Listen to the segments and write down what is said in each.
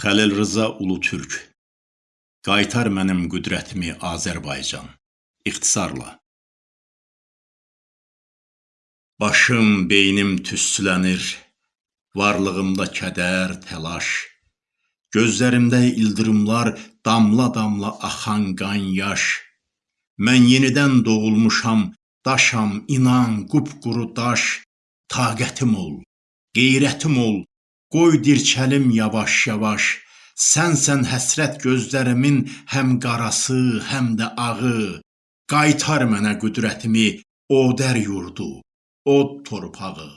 Xəlil Rza Ulutürk Qaytar mənim qüdrətimi Azərbaycan. İxtisarla. Başım, beynim tüstülənir Varlığımda kədər, təlaş. Gözlərimdə ildırımlar Damla-damla axan qan yaş. Mən yenidən doğulmuşam Daşam, inan, qupquru daş. Taqətim ol, qeyrətim ol Qoy dirçəlim yavaş-yavaş, Sənsən həsrət gözlərimin həm qarası, həm də ağı. Qaytar mənə qüdrətimi, Odər yurdu, od torpağı.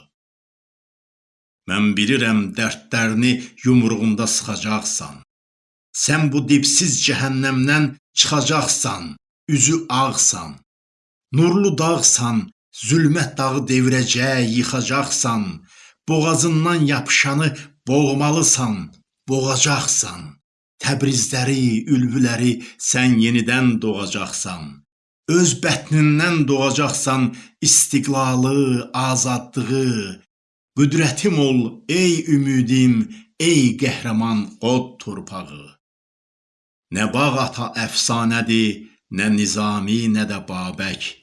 Mən bilirəm dərdlərini yumruğunda sıxacaqsan. Sən bu dibsiz cəhənnəmdən çıxacaqsan, üzü ağsan. Nurlu dağsan, zülmət dağı devirəcək, yıxacaqsan. Boğazından yapışanı boğmalısan, boğacaqsan. Təbrizləri, ülvüləri sən yenidən doğacaqsan. Öz bətnindən doğacaqsan istiqlalı, azadlığı. Qüdrətim ol, ey ümidim, ey qəhrəman od torpağı. Nə bağ ata əfsanədir, nə Nizami, nə də Babək.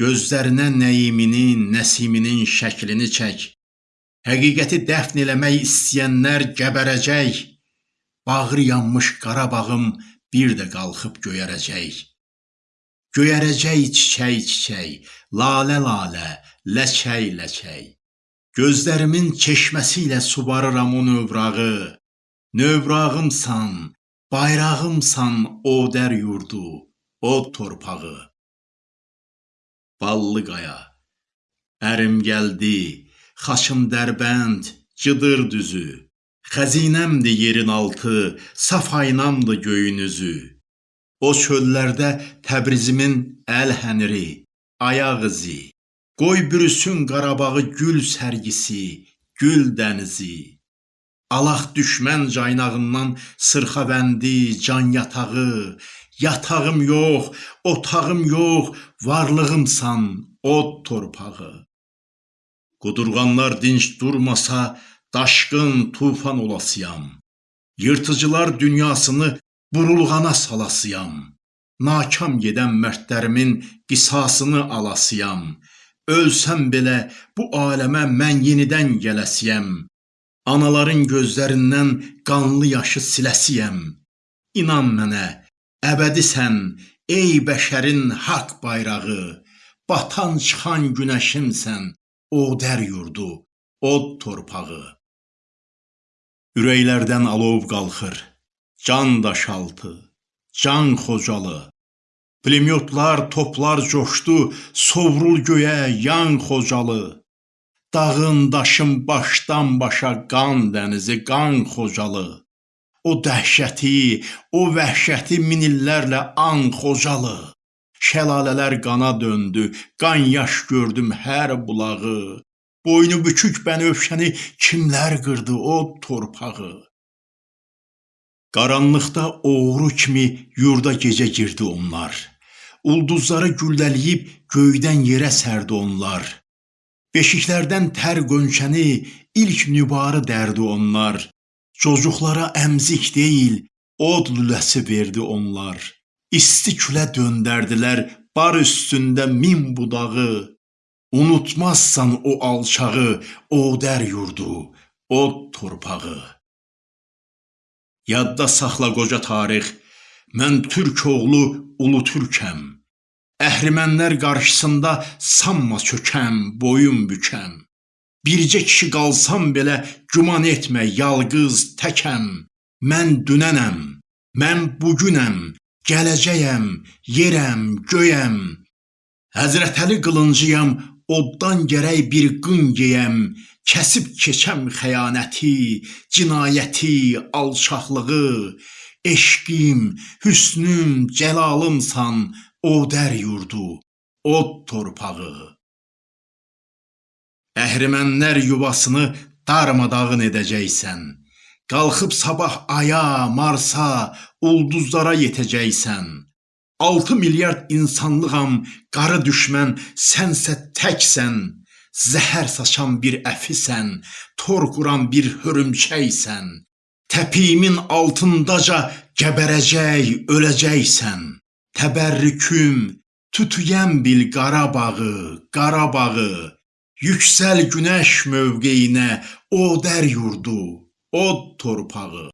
Gözlərinə Nəyiminin, Nəsiminin şəklini çək. Həqiqəti dəfn eləmək istəyənlər gəbərəcək. Bağrı yanmış Qarabağım bir də qalxıb göyərəcək. Göyərəcək çiçək-çiçək, lalə-lalə, ləçək-ləçək. Gözlərimin çeşməsi ilə subarıram o növrağı. Növrağımsan, bayrağımsan Odər yurdu, od torpağı. Ballı qaya, ərim gəldi, Xaçım Dərbənd, Cıdır düzü, Xəzinəmdir yerin altı, Saf aynamdır göyün üzü. O çöllərdə Təbrizimin əl-həniri, ayaq izi. Qoy bürüsün Qarabağı gül sərgisi, gül dənizi. Alaq düşmən caynağından sırxavəndi, can yatağı. Yatağım yox, otağım yox, varlığımsan, od torpağı. Qudurğanlar dinc durmasa, daşqın tufan olasıyam. Yırtıcılar dünyasını burulğana salasıyam. Nakam gedən mərdlərimin qisasını alasıyam. Ölsəm belə bu aləmə mən yenidən gələsiyəm. Anaların gözlərindən qanlı yaşı siləsiyəm. İnan mənə, əbədisən, ey bəşərin haqq bayrağı. Batan çıxan günəşimsən, Odər yurdu, od torpağı. Ürəklərdən alov qalxır, can daşaltı, can xocalı. Pulemyotlar, toplar coşdu, sovrul göyə, yan xocalı. Dağın, daşın başdan başa qan dənizi, qan xocalı. O dəhşəti, o vəhşəti min illərlə an xocalı. Şəlalələr qana döndü, qan yaş gördüm hər bulağı. Boynu bükük bənövşəni kimlər qırdı o torpağı? Qaranlıqda oğru kimi yurda gecə girdi onlar. Ulduzları güllələyib göydən yerə sərdi onlar. Beşiklərdən tər qönçəni ilk nübarı dərdi onlar. Cocuqlara əmzik deyil, od lüləsi verdi onlar. İsti külə döndərdilər bar üstündə min budağı. Unutmazsan o alçağı, o dər yurdu, o torpağı. Yadda saxla qoca tarix, mən türk oğlu ulu türkəm. Əhrimənlər qarşısında sanma çökəm, boyun bükəm. Bircə kişi qalsam belə güman etmə, yalqız təkəm. Mən dünənəm, mən bugünəm, Gələcəyəm, yerəm, göyəm. Həzrətəli qılıncıyam, oddan gərək bir qın geyəm. Kəsib keçəm xəyanəti, cinayəti, alçaqlığı. Eşqim, hüsnüm, cəlalımsan, o dər yurdu, od torpağı. Əhrimənlər yuvasını darmadağın edəcəksən. Qalxıb sabah aya, Marsa, ulduzlara yetəcəksən. 6 milyard insanlığam, qarı düşmən, sənsə təksən. Zəhər saçan bir əfisən, tor quran bir hörümçəksən. Təpiyimin altındaca gəbərəcək, öləcəksən. Təbərrüküm tütüyən bil Qarabağı, Qarabağı. Yüksəl günəş mövqeyinə, Odər yurdu, od torpağı.